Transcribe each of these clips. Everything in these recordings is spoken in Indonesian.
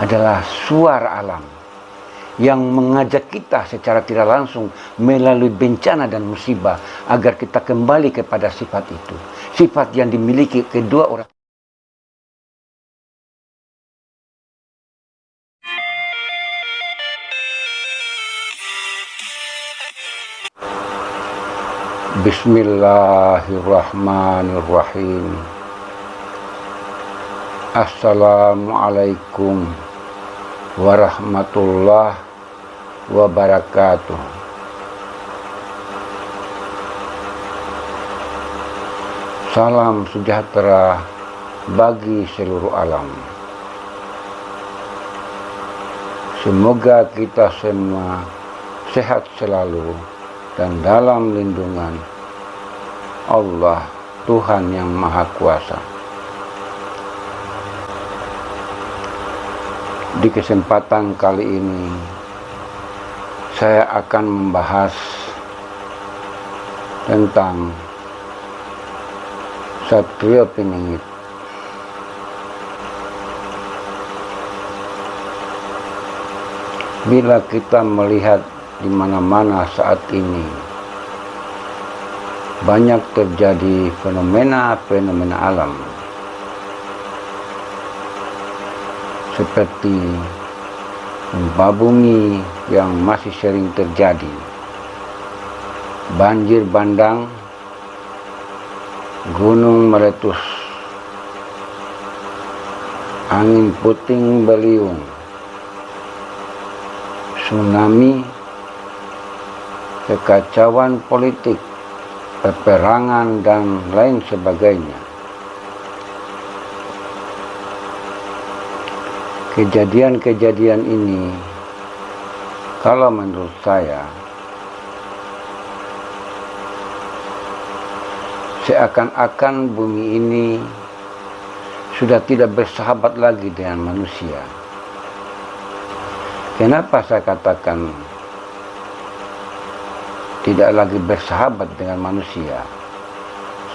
adalah suara alam yang mengajak kita secara tidak langsung melalui bencana dan musibah agar kita kembali kepada sifat itu. Sifat yang dimiliki kedua orang Bismillahirrahmanirrahim Assalamualaikum warahmatullahi wabarakatuh Salam sejahtera bagi seluruh alam Semoga kita semua sehat selalu dan dalam lindungan Allah Tuhan yang Maha Kuasa. Di kesempatan kali ini saya akan membahas tentang Satrio Piningit. Bila kita melihat di mana-mana saat ini banyak terjadi fenomena-fenomena alam seperti gempa bumi yang masih sering terjadi, banjir bandang, gunung meletus, angin puting beliung, tsunami, kekacauan politik, peperangan, dan lain sebagainya. Kejadian-kejadian ini kalau menurut saya seakan-akan bumi ini sudah tidak bersahabat lagi dengan manusia. Kenapa saya katakan tidak lagi bersahabat dengan manusia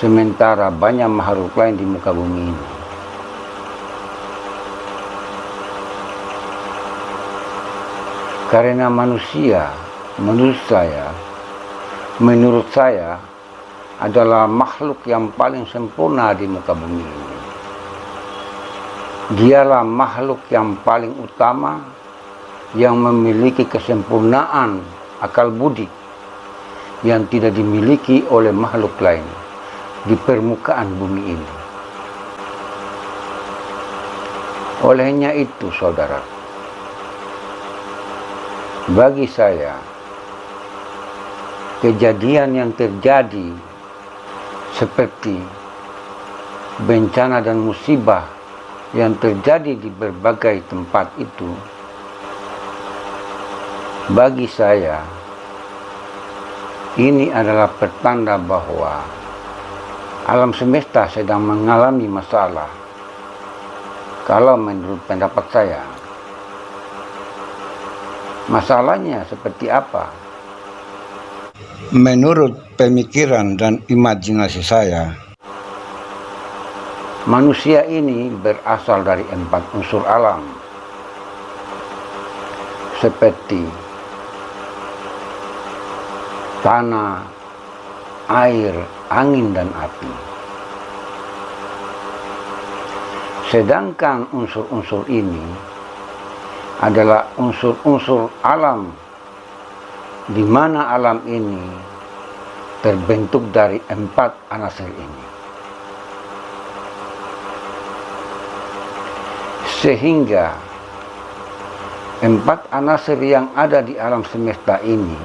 sementara banyak makhluk lain di muka bumi ini Karena manusia, menurut saya, menurut saya adalah makhluk yang paling sempurna di muka bumi ini. Dialah makhluk yang paling utama yang memiliki kesempurnaan akal budi yang tidak dimiliki oleh makhluk lain di permukaan bumi ini. Olehnya itu, saudara, bagi saya kejadian yang terjadi seperti bencana dan musibah yang terjadi di berbagai tempat itu bagi saya ini adalah pertanda bahwa alam semesta sedang mengalami masalah. Kalau menurut pendapat saya Masalahnya seperti apa? Menurut pemikiran dan imajinasi saya, manusia ini berasal dari empat unsur alam, seperti tanah, air, angin, dan api. Sedangkan unsur-unsur ini adalah unsur-unsur alam di mana alam ini terbentuk dari empat anasir ini. Sehingga empat anasir yang ada di alam semesta ini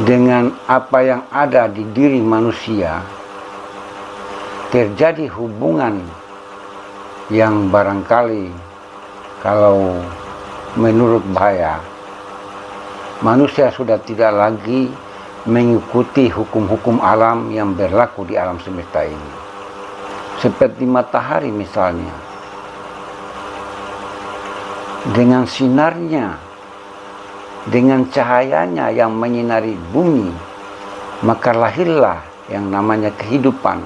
dengan apa yang ada di diri manusia terjadi hubungan yang barangkali kalau menurut saya manusia sudah tidak lagi mengikuti hukum-hukum alam yang berlaku di alam semesta ini. Seperti matahari misalnya. Dengan sinarnya dengan cahayanya yang menyinari bumi maka lahirlah yang namanya kehidupan.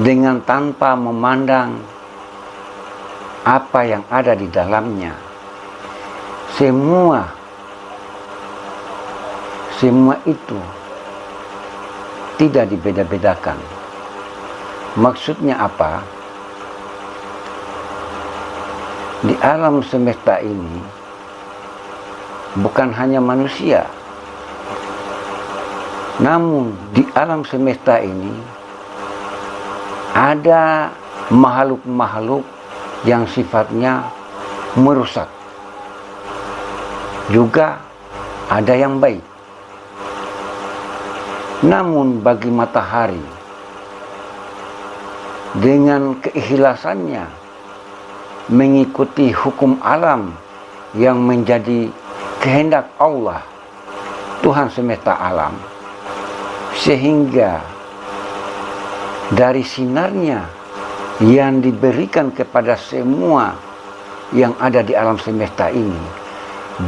Dengan tanpa memandang apa yang ada di dalamnya. Semua semua itu tidak dibeda-bedakan. Maksudnya apa? Di alam semesta ini bukan hanya manusia, namun di alam semesta ini ada makhluk-makhluk yang sifatnya merusak. Juga ada yang baik. Namun bagi matahari dengan keikhlasannya mengikuti hukum alam yang menjadi kehendak Allah Tuhan semesta alam sehingga dari sinarnya yang diberikan kepada semua yang ada di alam semesta ini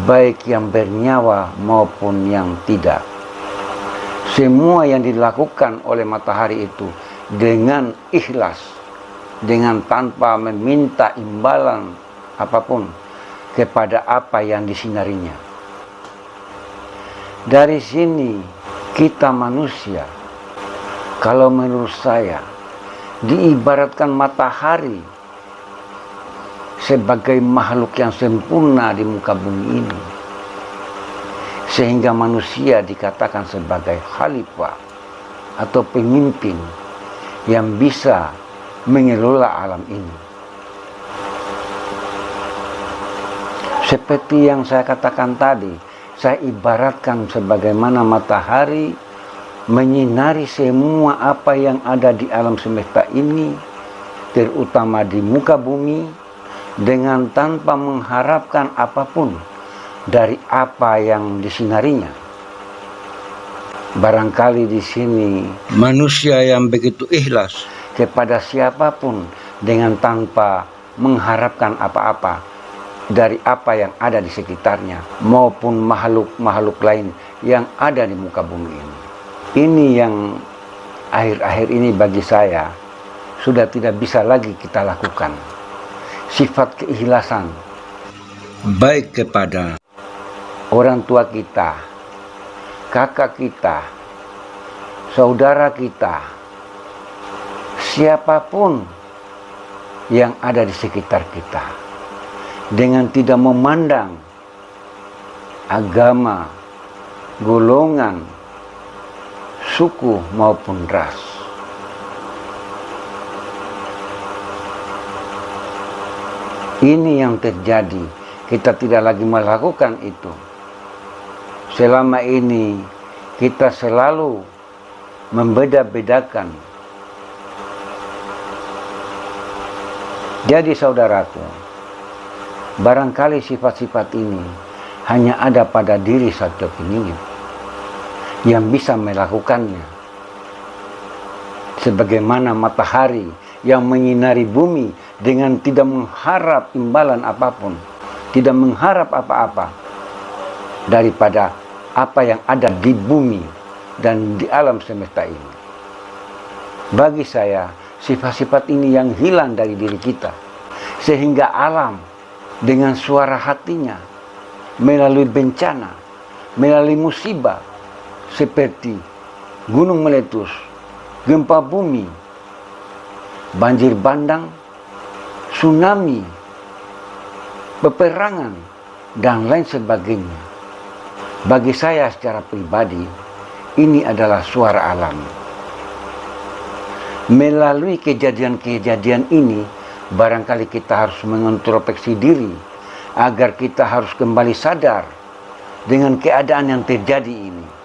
baik yang bernyawa maupun yang tidak. Semua yang dilakukan oleh matahari itu dengan ikhlas dengan tanpa meminta imbalan apa pun kepada apa yang disinarinya. Dari sini kita manusia kalau menurut saya diibaratkan matahari sebagai makhluk yang sempurna di muka bumi ini sehingga manusia dikatakan sebagai khalifah atau pemimpin yang bisa mengelola alam ini. Seperti yang saya katakan tadi, saya ibaratkan sebagaimana matahari menyinari semua apa yang ada di alam semesta ini, terutama di muka bumi, dengan tanpa mengharapkan apa pun dari apa yang disinarinya. Barangkali di sini manusia yang begitu ikhlas kepada siapa pun dengan tanpa mengharapkan apa-apa dari apa yang ada di sekitarnya maupun makhluk-makhluk lain yang ada di muka bumi ini. Ini yang akhir-akhir ini bagi saya sudah tidak bisa lagi kita lakukan. Sifat keikhlasan baik kepada orang tua kita, kakak kita, saudara kita, siapa pun yang ada di sekitar kita, dengan tidak memandang agama, golongan, suku maupun ras. Ini yang terjadi, kita tidak lagi melakukan itu selama ini kita selalu membeda-bedakan. Jadi saudaraku, barangkali sifat-sifat ini hanya ada pada diri satu penyihir yang bisa melakukannya. Sebagaimana matahari yang menyinari bumi dengan tidak mengharap imbalan apa pun, tidak mengharap apa-apa daripada apa yang ada di bumi dan di alam semesta ini. Bagi saya, sifat-sifat ini yang hilang dari diri kita. Sehingga alam dengan suara hatinya melalui bencana, melalui musibah seperti gunung meletus, gempa bumi, banjir bandang, tsunami, peperangan, dan lain sebagainya bagi saya secara pribadi, ini adalah suara alam. Melalui kejadian-kejadian ini, barangkali kita harus mengintrospeksi diri agar kita harus kembali sadar dengan keadaan yang terjadi ini.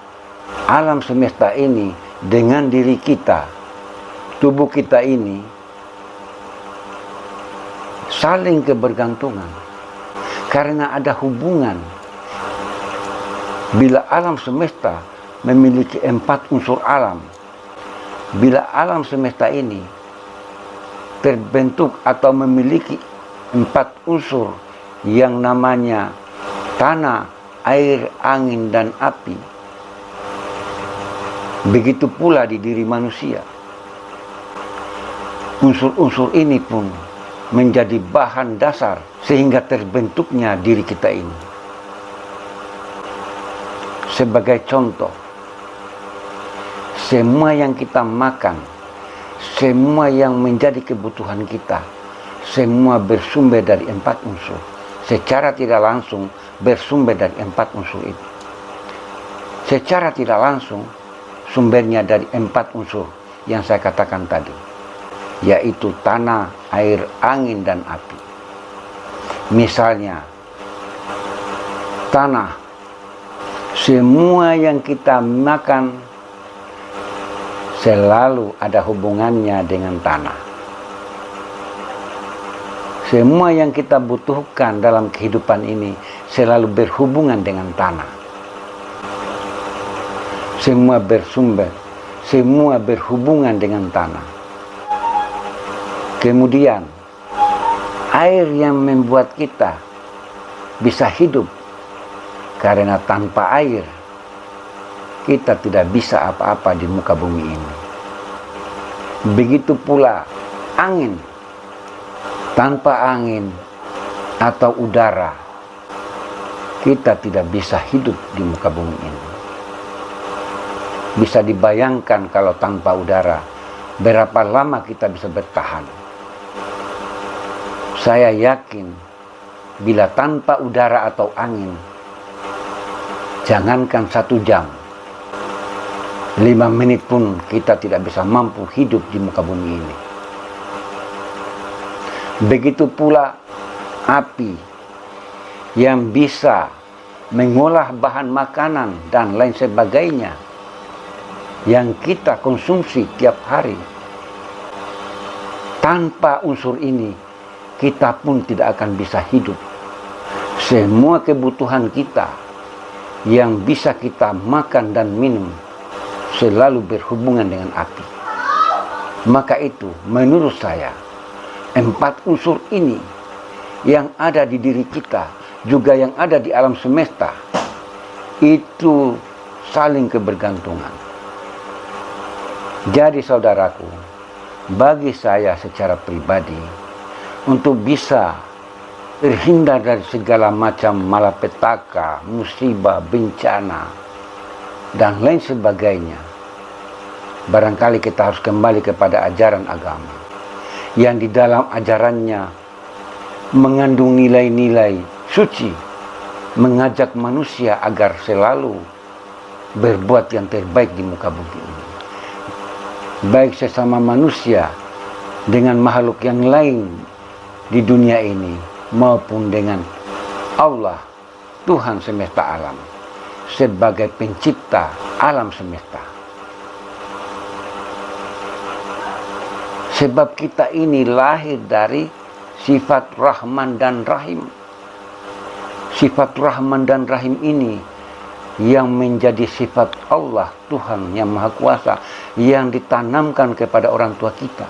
Alam semesta ini dengan diri kita, tubuh kita ini saling kebergantungan. Karena ada hubungan. Bila alam semesta memiliki empat unsur alam, bila alam semesta ini terbentuk atau memiliki empat unsur yang namanya tanah, air, angin, dan api, begitu pula di diri manusia. Unsur-unsur ini pun menjadi bahan dasar sehingga terbentuknya diri kita ini. Sebagai contoh, semua yang kita makan, semua yang menjadi kebutuhan kita, semua bersumber dari empat unsur. Secara tidak langsung bersumber dari empat unsur itu. Secara tidak langsung sumbernya dari empat unsur yang saya katakan tadi, yaitu tanah, air, angin, dan api. Misalnya, tanah, semua yang kita makan selalu ada hubungannya dengan tanah. Semua yang kita butuhkan dalam kehidupan ini selalu berhubungan dengan tanah. Semua bersumber, semua berhubungan dengan tanah. Kemudian, air yang membuat kita bisa hidup karena tanpa air kita tidak bisa apa-apa di muka bumi ini. Begitu pula angin tanpa angin atau udara, kita tidak bisa hidup di muka bumi ini. Bisa dibayangkan kalau tanpa udara, berapa lama kita bisa bertahan. Saya yakin bila tanpa udara atau angin, jangankan satu jam, lima menit pun kita tidak bisa mampu hidup di muka bumi ini. Begitu pula api yang bisa mengolah bahan makanan dan lain sebagainya yang kita konsumsi tiap hari. Tanpa unsur ini, kita pun tidak akan bisa hidup. Semua kebutuhan kita yang bisa kita makan dan minum selalu berhubungan dengan api. Maka itu, menurut saya, empat unsur ini yang ada di diri kita juga yang ada di alam semesta itu saling kebergantungan. Jadi saudaraku, bagi saya secara pribadi untuk bisa terhindar dari segala macam malapetaka, musibah, bencana, dan lain sebagainya. Barangkali kita harus kembali kepada ajaran agama yang di dalam ajarannya mengandung nilai-nilai suci, mengajak manusia agar selalu berbuat yang terbaik di muka bumi ini. Baik sesama manusia dengan makhluk yang lain di dunia ini maupun dengan Allah, Tuhan semesta alam, sebagai pencipta alam semesta. Sebab kita ini lahir dari sifat Rahman dan Rahim. Sifat Rahman dan Rahim ini yang menjadi sifat Allah Tuhan yang Maha Kuasa yang ditanamkan kepada orang tua kita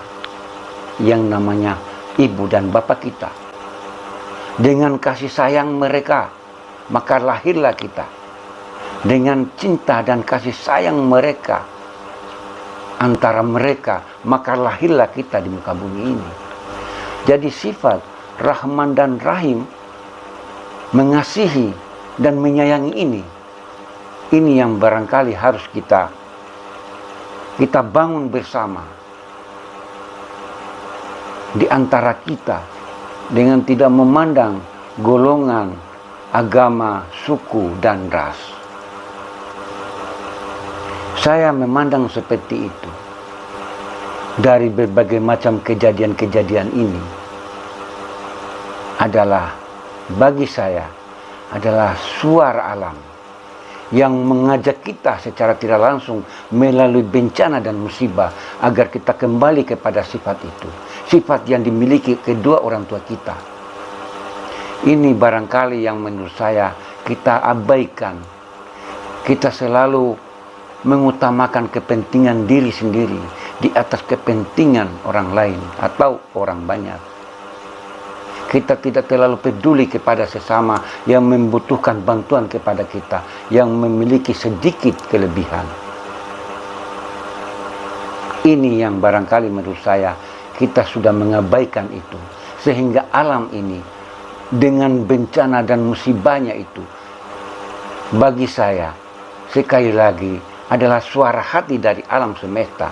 yang namanya ibu dan bapak kita. Dengan kasih sayang mereka, maka lahirlah kita. Dengan cinta dan kasih sayang mereka, antara mereka, maka lahirlah kita di muka bumi ini. Jadi sifat Rahman dan Rahim mengasihi dan menyayangi ini. Ini yang barangkali harus kita kita bangun bersama di antara kita dengan tidak memandang golongan, agama, suku, dan ras. Saya memandang seperti itu. Dari berbagai macam kejadian-kejadian ini adalah bagi saya adalah suara alam yang mengajak kita secara tidak langsung melalui bencana dan musibah agar kita kembali kepada sifat itu. Sifat yang dimiliki kedua orang tua kita. Ini barangkali yang menurut saya kita abaikan. Kita selalu mengutamakan kepentingan diri sendiri di atas kepentingan orang lain atau orang banyak. Kita tidak terlalu peduli kepada sesama yang membutuhkan bantuan kepada kita, yang memiliki sedikit kelebihan. Ini yang barangkali menurut saya kita sudah mengabaikan itu. sehingga alam ini dengan bencana dan musibahnya itu bagi saya sekali lagi adalah suara hati dari alam semesta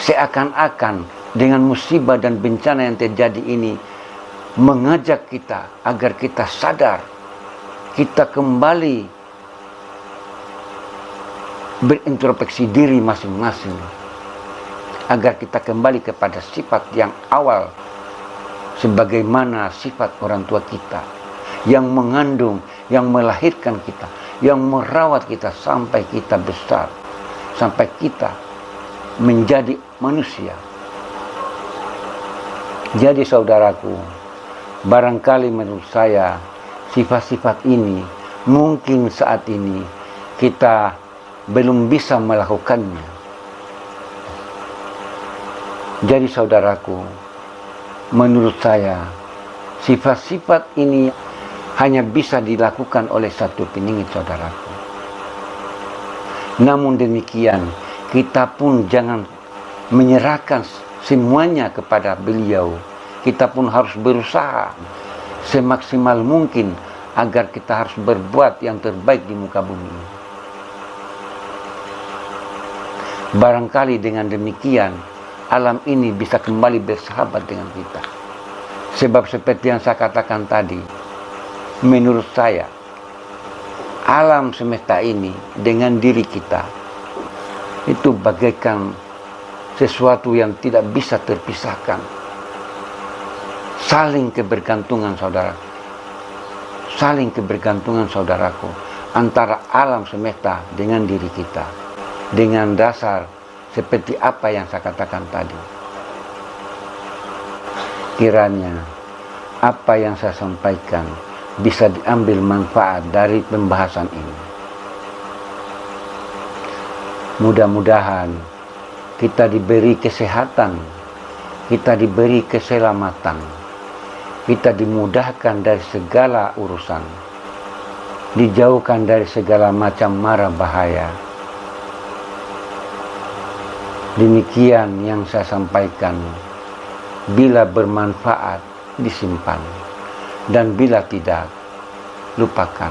seakan-akan dengan musibah dan bencana yang terjadi ini mengajak kita agar kita sadar kita kembali berintrospeksi diri masing-masing agar kita kembali kepada sifat yang awal sebagaimana sifat orang tua kita yang mengandung, yang melahirkan kita, yang merawat kita sampai kita besar, sampai kita menjadi manusia. Jadi saudaraku, barangkali menurut saya sifat-sifat ini mungkin saat ini kita belum bisa melakukannya jadi saudaraku, menurut saya sifat-sifat ini hanya bisa dilakukan oleh satu peningit saudaraku. Namun demikian, kita pun jangan menyerahkan semuanya kepada beliau. Kita pun harus berusaha semaksimal mungkin agar kita harus berbuat yang terbaik di muka bumi. Barangkali dengan demikian, alam ini bisa kembali bersahabat dengan kita. Sebab seperti yang saya katakan tadi, menurut saya, alam semesta ini dengan diri kita, itu bagaikan sesuatu yang tidak bisa terpisahkan. Saling kebergantungan saudara. Saling kebergantungan saudaraku. Antara alam semesta dengan diri kita. Dengan dasar seperti apa yang saya katakan tadi. Kiranya apa yang saya sampaikan bisa diambil manfaat dari pembahasan ini. Mudah-mudahan kita diberi kesehatan, kita diberi keselamatan, kita dimudahkan dari segala urusan, dijauhkan dari segala macam mara bahaya Demikian yang saya sampaikan. Bila bermanfaat, disimpan. Dan bila tidak, lupakan.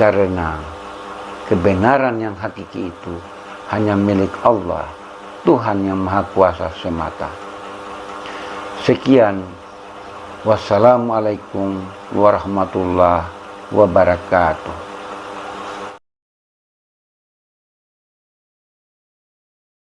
Karena kebenaran yang hakiki itu hanya milik Allah, Tuhan yang Maha Kuasa semata. Sekian. Wassalamualaikum warahmatullahi wabarakatuh.